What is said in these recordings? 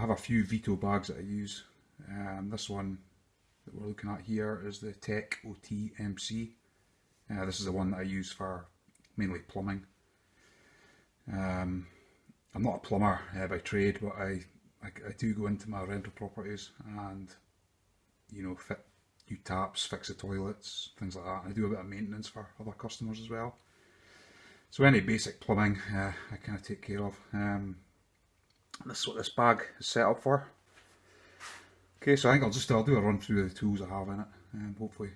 have a few Veto bags that I use. Um, this one that we're looking at here is the Tech OTMC. Uh, this is the one that I use for mainly plumbing. Um, I'm not a plumber uh, by trade, but I, I, I do go into my rental properties and you know fit new taps, fix the toilets, things like that. I do a bit of maintenance for other customers as well. So any basic plumbing uh, I kind of take care of. Um, this is what this bag is set up for. Okay, so I think I'll just I'll do a run through the tools I have in it, and hopefully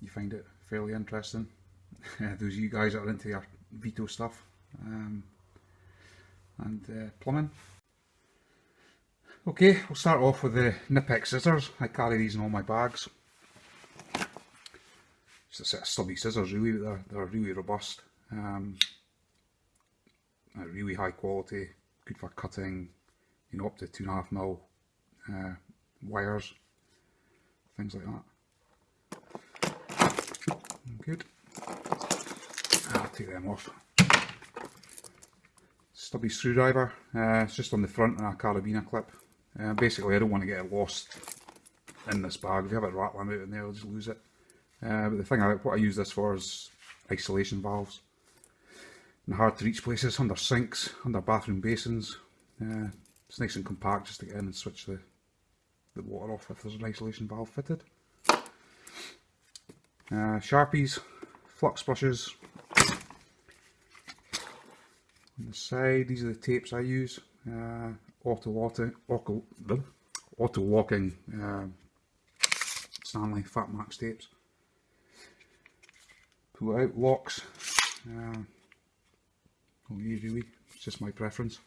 you find it fairly interesting. Those of you guys that are into your Veto stuff um, and uh, plumbing. Okay, we'll start off with the Knipex scissors. I carry these in all my bags. Just a set of stubby scissors really, they're, they're really robust. Um, really high quality, good for cutting, you know, up to two and a half mil uh, wires, things like that. Good. I'll take them off. Stubby screwdriver, uh, it's just on the front and a carabiner clip. Uh, basically I don't want to get it lost in this bag. If you have it rattling out in there, I'll just lose it. Uh, but the thing I, what I use this for is isolation valves. Hard to reach places, under sinks, under bathroom basins. Uh, it's nice and compact just to get in and switch the, the water off if there's an isolation valve fitted. Uh, Sharpies, flux brushes. On the side, these are the tapes I use. Uh, auto, auto, auto, auto locking uh, Stanley Fat Max tapes. Pull out locks. Uh, not really, it's just my preference.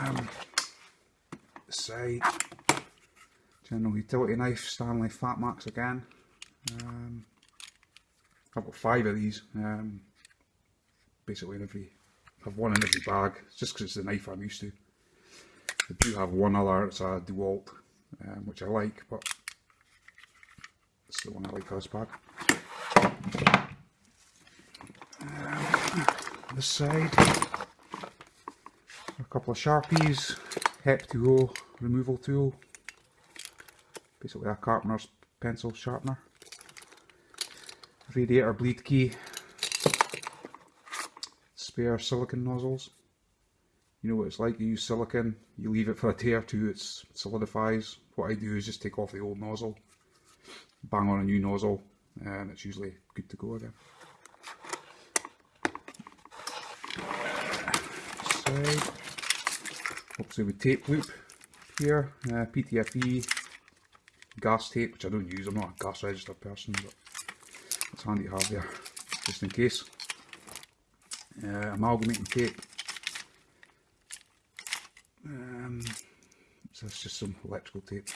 Um, side, general utility knife, Stanley Fat Max again. Um, I've got five of these, um, basically in every, I've one in every bag, it's just because it's the knife I'm used to. I do have one other, it's a DeWalt, um, which I like, but it's the one I like for this bag. Side, a couple of Sharpies, Hep2O removal tool, basically a carpenter's pencil sharpener, radiator bleed key, spare silicon nozzles. You know what it's like, you use silicon, you leave it for a day or two, it solidifies. What I do is just take off the old nozzle, bang on a new nozzle, and it's usually good to go again. Side. Obviously with tape loop here, uh, PTFE, gas tape, which I don't use, I'm not a gas registered person, but it's handy to have there, just in case. Uh, amalgamating tape. Um, so that's just some electrical tape.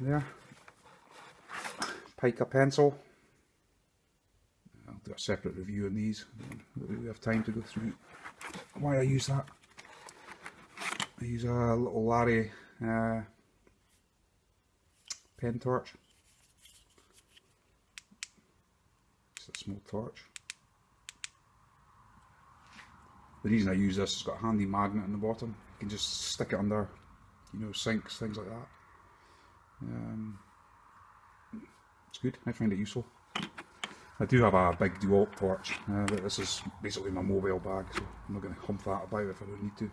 There. Pica pencil. I'll do a separate review on these. We have time to go through why I use that. I use a little Larry uh, pen torch. It's a small torch. The reason I use this, is it's got a handy magnet in the bottom. You can just stick it under, you know, sinks, things like that. Um, it's good, I find it useful. I do have a big DeWalt torch, uh, but this is basically my mobile bag, so I'm not going to hump that about if I don't need to.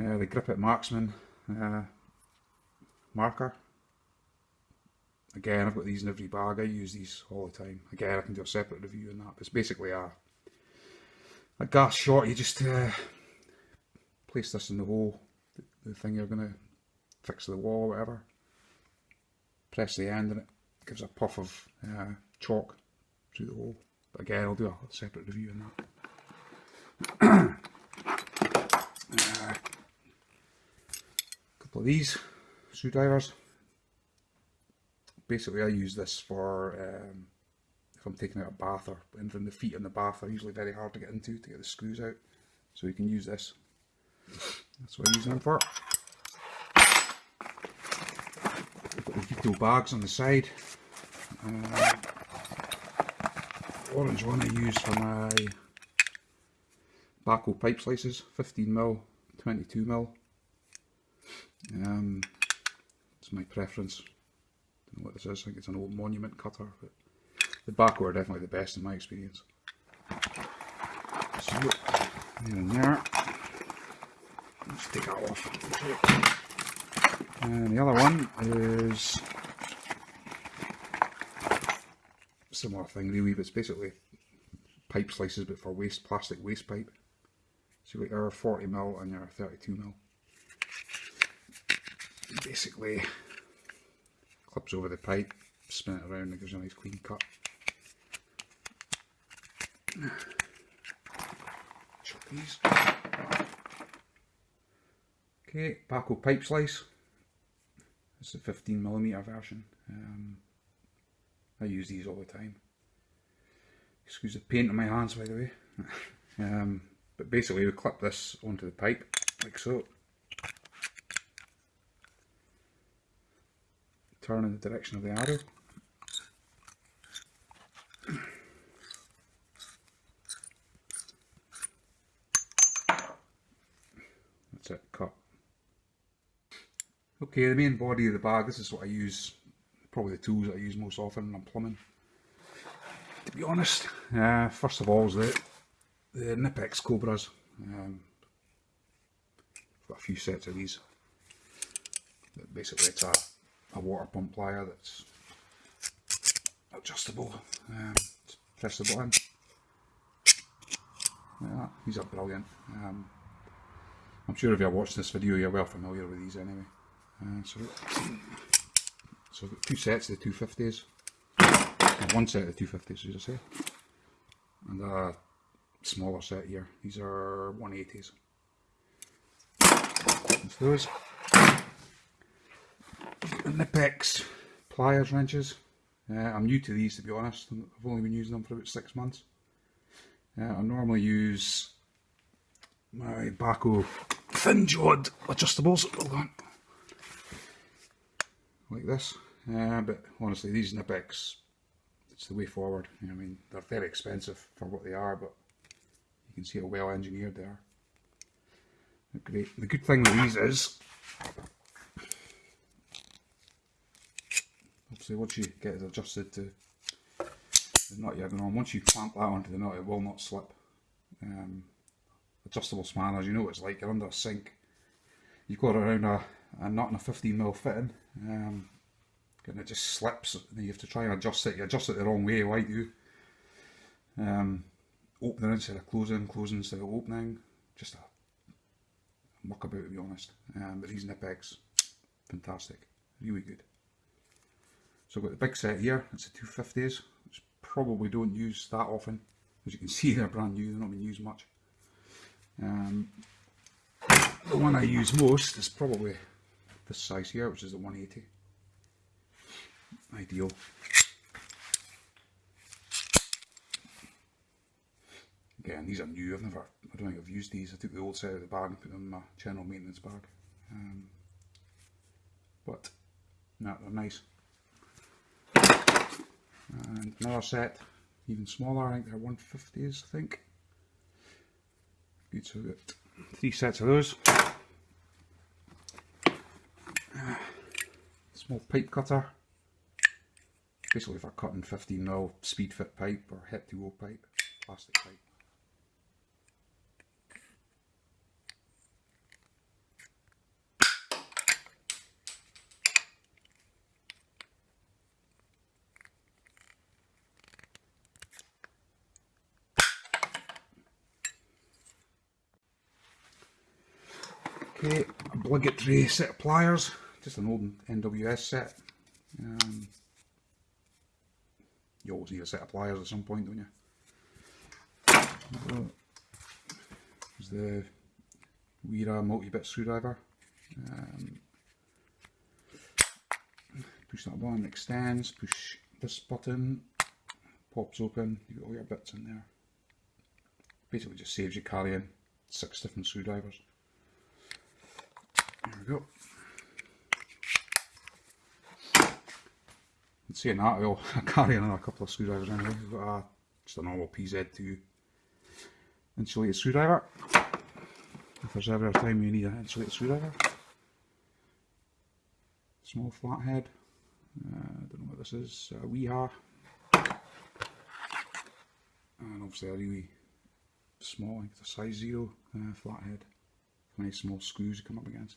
Uh, the Grip It Marksman uh, marker. Again, I've got these in every bag, I use these all the time. Again, I can do a separate review on that, but it's basically a, a gas shot, you just uh, place this in the hole, the, the thing you're going to fix the wall or whatever. Press the end and it gives a puff of uh, chalk through the hole. But again, I'll do a separate review on that. uh, couple of these screwdrivers. Basically, I use this for um, if I'm taking out a bath or anything. The feet in the bath are usually very hard to get into to get the screws out. So you can use this. That's what I use them for. Got the bags on the side. Uh, orange one I use for my Bahco pipe slices, 15mm, 22mm. Um, it's my preference. Don't know what this is, I think it's an old monument cutter, but the Bahco are definitely the best in my experience. So, there and there. Let's take that off. And the other one is similar thing really, but it's basically pipe slices but for waste plastic waste pipe. So you've got your 40mm and your 32mm. Basically clips over the pipe, spin it around and gives you a nice clean cut. Chop these. Okay, Bahco pipe slice. It's the 15mm version. Um, I use these all the time. Excuse the paint on my hands by the way. um, but basically we clip this onto the pipe like so. Turn in the direction of the arrow. That's it, cut. Okay, the main body of the bag, this is what I use, probably the tools that I use most often when I'm plumbing. To be honest, uh, first of all is the, the Knipex Cobras. Um, got a few sets of these. Basically it's a, a water pump plier that's adjustable. Um, press the button. Like. These are brilliant. Um, I'm sure if you're watching this video you're well familiar with these anyway. Uh, so, so I've got two sets of the 250s, one set of the 250s as I say, and a smaller set here, these are 180s. That's those. Knipex pliers wrenches, uh, I'm new to these to be honest, I've only been using them for about six months. Uh, I normally use my Bahco thin jawed adjustables, hold on like this. Uh, but honestly, these Knipex, it's the way forward. I mean, they're very expensive for what they are, but you can see how well engineered they are. They're great. The good thing with these is, obviously once you get it adjusted to the nut you're going on, once you clamp that onto the nut, it will not slip. Um, adjustable spanners, you know what it's like, you're under a sink. You've got around a and not in a 15mm fitting um, and it just slips and you have to try and adjust it, you adjust it the wrong way, why do you? Um, opening instead of closing, closing instead of opening, just a muck about to be honest, um, but these Knipex, fantastic, really good. So I've got the big set here, it's the 250s, which probably don't use that often, as you can see they're brand new, they're not being used much. Um, the one I use most is probably this size here, which is the 180. Ideal. Again, these are new. I've never, I don't think I've used these. I took the old set out of the bag and put them in my general maintenance bag. Um, but, no, they're nice. And another set, even smaller, I think they're 150s, I think. Good, so we've got three sets of those. small pipe cutter. Basically if I'm cutting 15mm speed fit pipe or Hep2O pipe, plastic pipe. Okay, obligatory set of pliers just an old NWS set. Um, you always need a set of pliers at some point, don't you? There's the Wera multi-bit screwdriver. Um, push that one, extends, push this button, pops open, you've got all your bits in there. Basically just saves you carrying six different screwdrivers. There we go. And saying that, i carry another couple of screwdrivers anyway. We've got a, just a normal PZ2 insulated screwdriver. If there's ever a time you need an insulated screwdriver. Small flathead. Uh, I don't know what this is. A Wiha. And obviously a really small, it's a size zero uh, flathead. Nice small screws you come up against.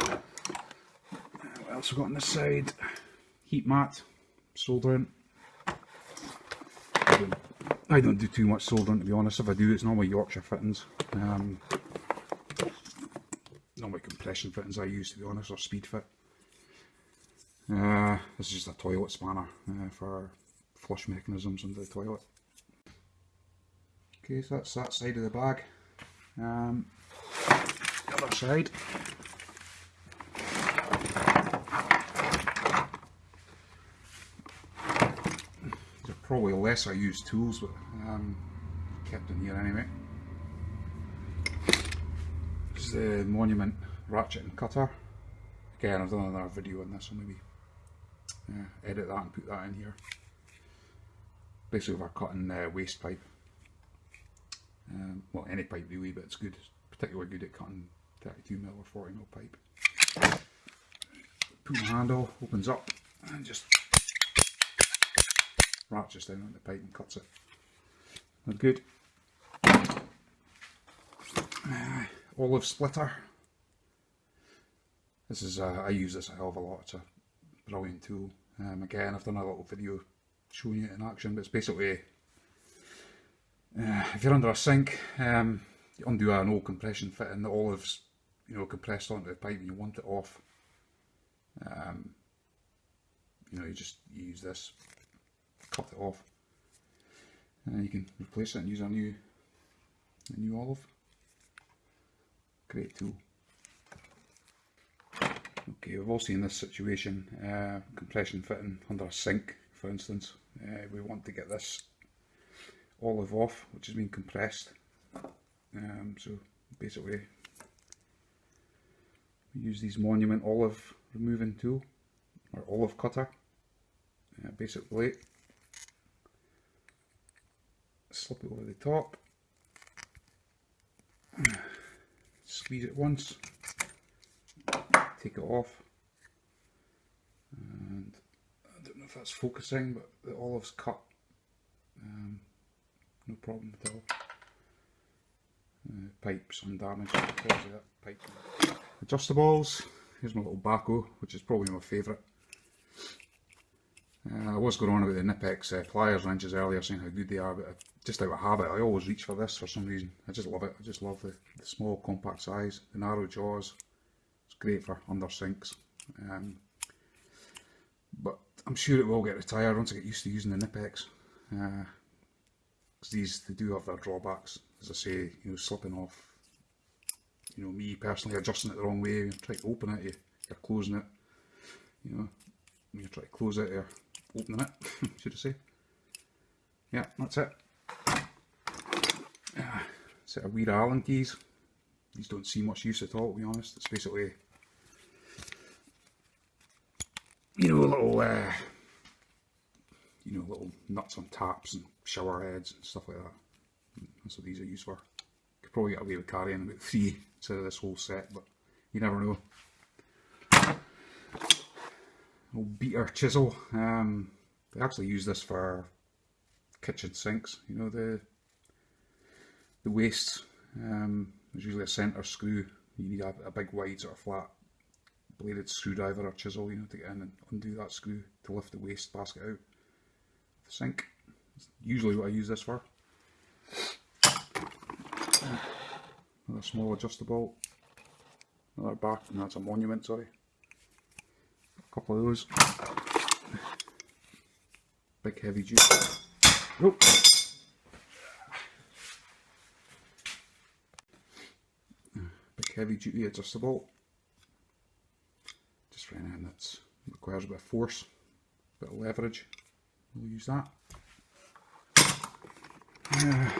Uh, what else we got on this side? Heat mat, soldering. I don't, do too much soldering to be honest. If I do, it's normally Yorkshire fittings. Um, normally compression fittings I use to be honest, or speed fit. Uh, this is just a toilet spanner uh, for flush mechanisms under the toilet. Okay, so that's that side of the bag. Um, the other side. Probably lesser used tools, but um, kept in here anyway. This is the Monument ratchet and cutter. Again, I've done another video on this, so maybe uh, edit that and put that in here. Basically, for cutting uh, waste pipe. Um, well, any pipe really, but it's good. Particularly good at cutting 32mm or 40mm pipe. Put the handle, opens up, and just ratchets down on the pipe and cuts it. Good. Uh, olive splitter. This is, uh, I use this a hell of a lot. It's a brilliant tool. Um, again, I've done a little video showing it in action, but it's basically uh, if you're under a sink, um, you undo an old compression fitting, the olives, you know, compressed onto the pipe and you want it off. Um, you know, you just use this, cut it off, and you can replace it and use a new, a new olive. Great tool. Okay, we've all seen this situation, uh, compression fitting under a sink, for instance. Uh, we want to get this olive off, which has been compressed. Um, so basically, we use these Monument olive removing tool, or olive cutter, uh. Slip it over the top, squeeze it once, take it off, and I don't know if that's focusing, but the olive's cut. Um, no problem at all. Uh, pipes undamaged, pipe. Adjustables, here's my little Bahco, which is probably my favourite. Uh, I was going on about the Knipex uh, pliers wrenches earlier, saying how good they are, but I, just out of habit, I always reach for this for some reason. I just love it. I just love the, the small, compact size, the narrow jaws. It's great for under sinks. Um, but I'm sure it will get retired once I get used to using the Knipex. Uh, these they do have their drawbacks. As I say, you know, slipping off. You know, me personally adjusting it the wrong way. You try to open it, you, you're closing it. You know, when you try to close it, you're opening it. should I say? Yeah, that's it. Yeah, set of weird Allen keys. These don't see much use at all, to be honest. It's basically, you know, a little. Uh, you know, little nuts on taps and shower heads and stuff like that. That's what these are used for. Could probably get away with carrying about three instead of this whole set, but you never know. Old beater chisel. Um, they actually use this for kitchen sinks. You know the the waste. Um, there's usually a centre screw. You need a, a big wide sort of flat bladed screwdriver or chisel, you know, to get in and undo that screw to lift the waste basket out of the sink. Usually what I use this for. Another small adjustable. Another back, and that's a monument, sorry. Couple of those. Big heavy duty. Oh. Big heavy duty adjustable. Just for anything that requires a bit of force, a bit of leverage we'll use that. Uh,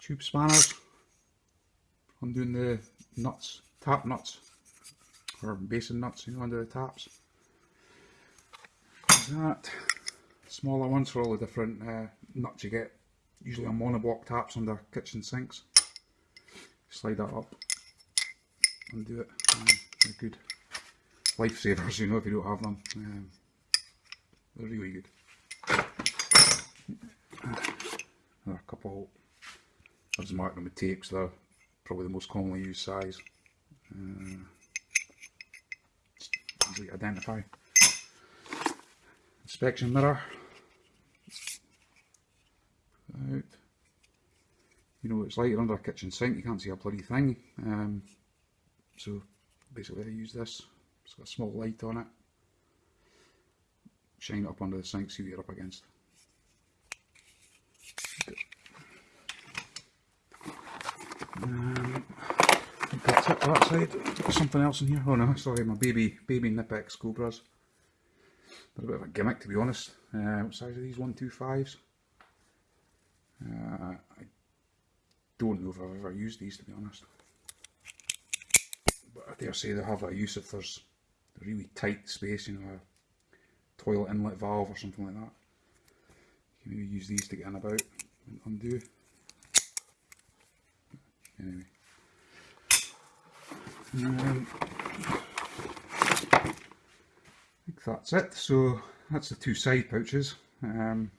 tube spanners. I'm doing the nuts, tap nuts, or basin nuts, you know, under the taps. that. Smaller ones for all the different uh, nuts you get usually on monoblock taps under kitchen sinks. Slide that up, undo it, uh, they're good. Lifesavers, you know, if you don't have them. Um, they're really good. Another couple, I've just marked them with tape, so they're probably the most commonly used size. Uh, easy to identify. Inspection mirror. Out. You know it's like, under a kitchen sink, you can't see a bloody thing. Um, so basically I use this, it's got a small light on it. Shine it up under the sink, see what you're up against. Um, think that side. Something else in here. Oh no, sorry, my baby baby Knipex Cobras. They're a bit of a gimmick to be honest. Uh, what size are these? One two fives. Uh, I don't know if I've ever used these to be honest. But I dare say they have a use if there's a really tight space, you know, a toilet inlet valve or something like that. You can maybe use these to get in about and undo. Anyway. Um, I think that's it. So that's the two side pouches. Um,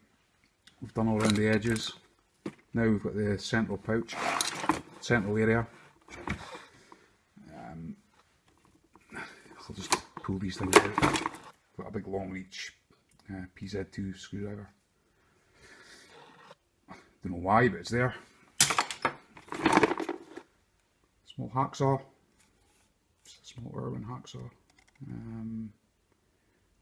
we've done all around the edges. Now we've got the central pouch, central area. Um, I'll just pull these things out. Got a big long reach uh, PZ2 screwdriver. Don't know why, but it's there. Small hacksaw. Small Irwin hacksaw. Um,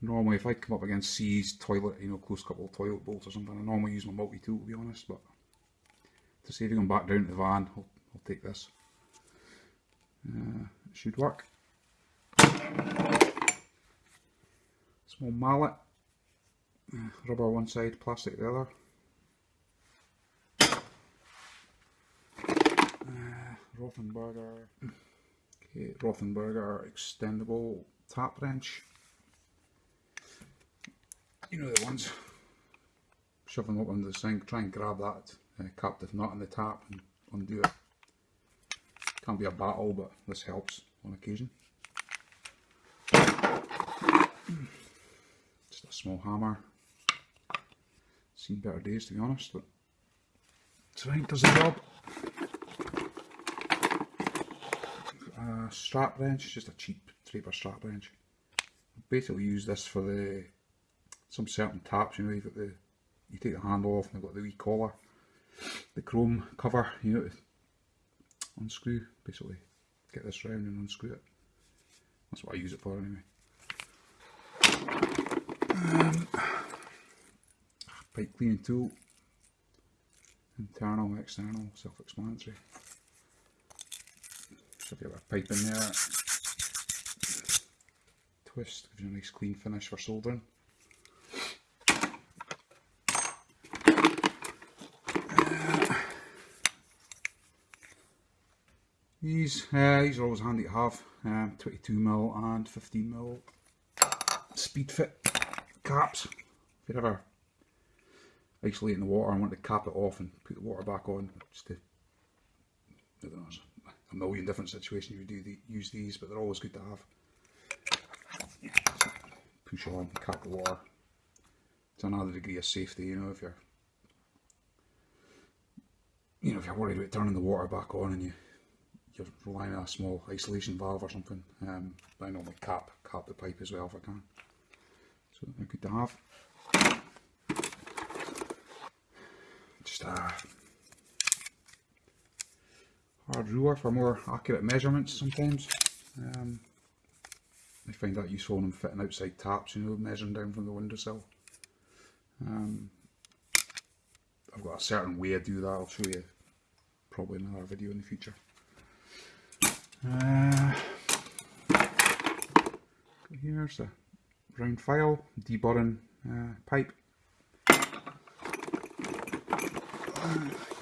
normally, if I come up against C's toilet, you know, close couple of toilet bolts or something, I normally use my multi tool to be honest, but to save going back down to the van, I'll, I'll take this. Uh, it should work. Small mallet, uh, rubber one side, plastic the other. Uh, Rothenberger, Rothenberger extendable tap wrench. You know the ones. Shove them up under the sink, try and grab that uh, captive nut in the tap and undo it. Can't be a battle, but this helps on occasion. Just a small hammer. Seen better days to be honest, but it's fine, does the job. Strap wrench, just a cheap Draper strap wrench. Basically use this for the some certain taps, you know, you've got the you take the handle off and they've got the wee collar, the chrome cover, you know, unscrew, basically get this round and unscrew it. That's what I use it for anyway. Um, pipe cleaning tool, internal external, self-explanatory. So if you have a pipe in there, twist, gives you a nice clean finish for soldering. These, uh, these are always handy to have, um, 22mm and 15mm speed fit caps. If you're ever isolating the water and want to cap it off and put the water back on, just to, I don't know, a million different situations you do the, use these, but they're always good to have. Push on, cap the water. It's another degree of safety, you know, if you're, you know, if you're worried about turning the water back on and you you're relying on a small isolation valve or something. Um, I normally cap cap the pipe as well if I can. So they're good to have. Just a hard ruler for more accurate measurements sometimes. Um, I find that useful when I'm fitting outside taps, you know, measuring down from the windowsill. Um, I've got a certain way I do that, I'll show you probably in another video in the future. Uh, here's a round file, deburring uh, pipe.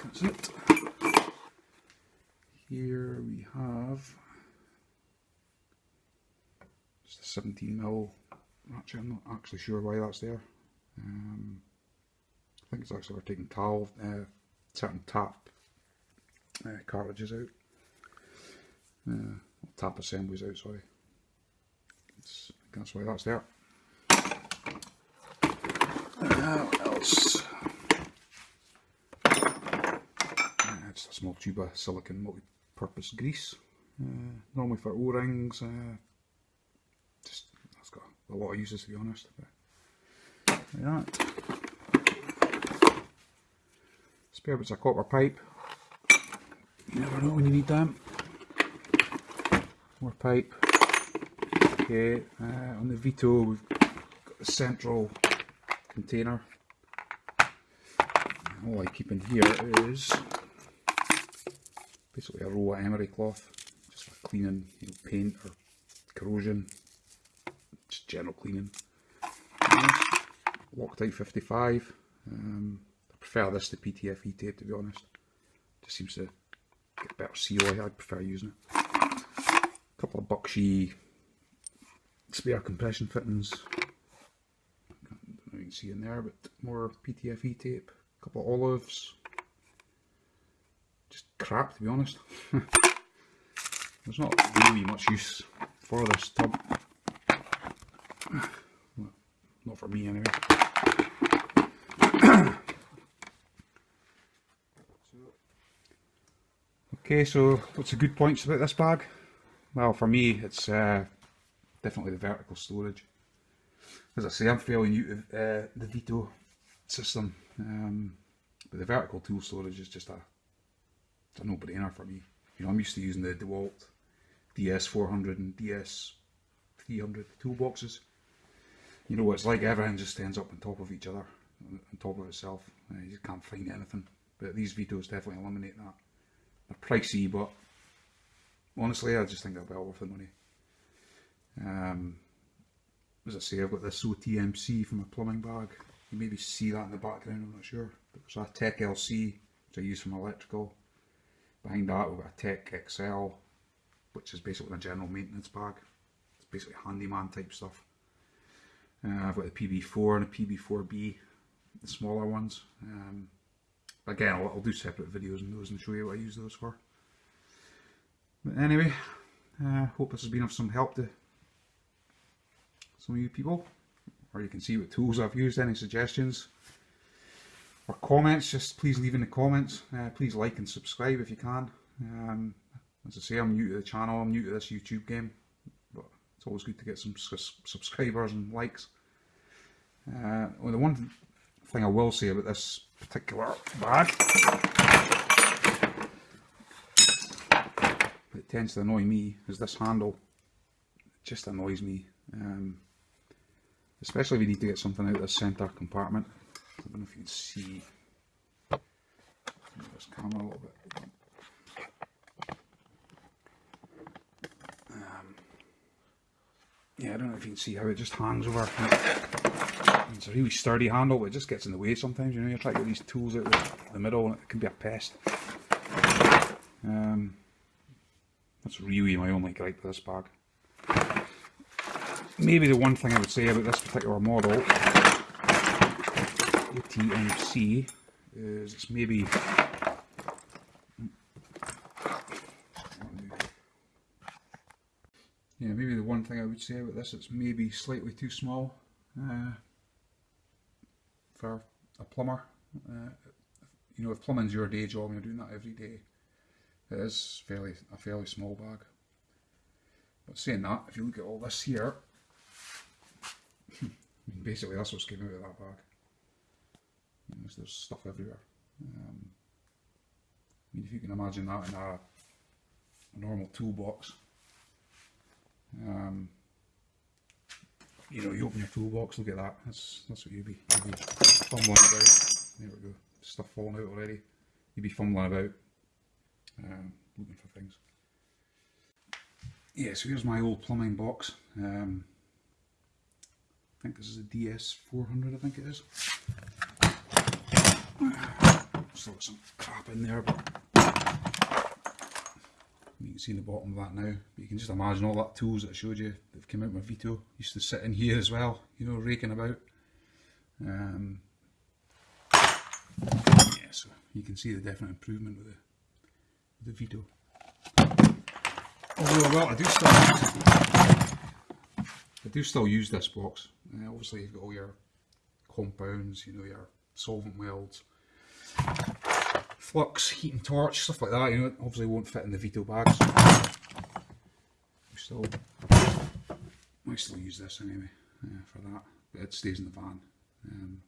That's it. Here we have just a 17 mil. Actually, I'm not actually sure why that's there. Um, I think it's actually for taking towel, uh, certain tap uh, cartridges out. Uh, tap assemblies out, sorry. It's, that's why that's there. Uh, what else? Uh, just a small tube of silicon multi-purpose grease. Uh, normally for O-rings. Uh, just that's got a lot of uses to be honest. But, like that. Spare bits of copper pipe. You never know when you need them. More pipe. Okay, uh, on the Veto we've got the central container. All I keep in here is basically a roll of emery cloth, just for cleaning you know, paint or corrosion, just general cleaning. Loctite 55. Um, I prefer this to PTFE tape to be honest. Just seems to get better seal. I prefer using it. A couple of Buckshy spare compression fittings. I don't know if you can see in there, but more PTFE tape. A couple of olives. Just crap to be honest. There's not really much use for this tub. Not for me anyway. okay, so what's the good points about this bag? Well, for me, it's uh, definitely the vertical storage. As I say, I'm fairly new to uh, the Veto system, um, but the vertical tool storage is just a, a no-brainer for me. You know, I'm used to using the DeWalt DS400 and DS300 toolboxes. You know what it's like, everything just ends up on top of each other, on top of itself. Uh, you just can't find anything. But these Vetos definitely eliminate that. They're pricey, but honestly, I just think they're well worth the money. Um, as I say, I've got this OTMC from a plumbing bag. You maybe see that in the background, I'm not sure. But There's a Tech LC, which I use from electrical. Behind that we've got a Tech XL, which is basically a general maintenance bag. It's basically handyman type stuff. Uh, I've got the PB4 and a PB4B, the smaller ones. Um, again, I'll, I'll, do separate videos on those and show you what I use those for. But anyway, uh, hope this has been of some help to some of you people, or you can see what tools I've used, any suggestions or comments, just please leave in the comments. Uh, please like and subscribe if you can. Um, as I say, I'm new to the channel, I'm new to this YouTube game, but it's always good to get some subscribers and likes. Uh, well, the one thing I will say about this particular bag, it tends to annoy me, is this handle. It just annoys me. Um, especially if you need to get something out of the centre compartment. I don't know if you can see this camera a little bit. Um, yeah, I don't know if you can see how it just hangs over. It's a really sturdy handle, but it just gets in the way sometimes. You know, you try to get these tools out of the middle, and it can be a pest. Um, that's really my only gripe with this bag maybe the one thing I would say about this particular model, ATMC, is maybe yeah, maybe the one thing I would say about this, it's maybe slightly too small uh, for a plumber. Uh, you know, if plumbing's your day job and you're doing that every day, it is fairly a fairly small bag. But saying that, if you look at all this here, basically that's what's came out of that bag. You know, there's stuff everywhere. Um, I mean, if you can imagine that in a, a normal toolbox, um, you know, you open your toolbox, look at that. That's that's what you'd be, you'd be fumbling about. There we go, stuff falling out already. You'd be fumbling about, um, looking for things. Yeah, so here's my old plumbing box. Um, I think this is a DS400, I think it is. Still got some crap in there, but you can see in the bottom of that now. But you can just imagine all that tools that I showed you that come out my Veto. Used to sit in here as well, you know, raking about. Um, yeah, so you can see the definite improvement with the, with the Veto. Although, well, I do still I do still use this box. Uh, obviously, you've got all your compounds, you know, your solvent welds, flux, heat and torch, stuff like that. You know, obviously won't fit in the Veto bags. Still, I still use this anyway uh, for that, but it stays in the van. Um,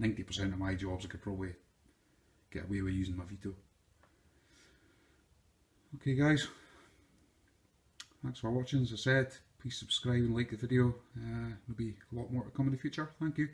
90% of my jobs I could probably get away with using my Veto. Okay guys, thanks for watching. As I said, please subscribe and like the video. Uh, there'll be a lot more to come in the future. Thank you.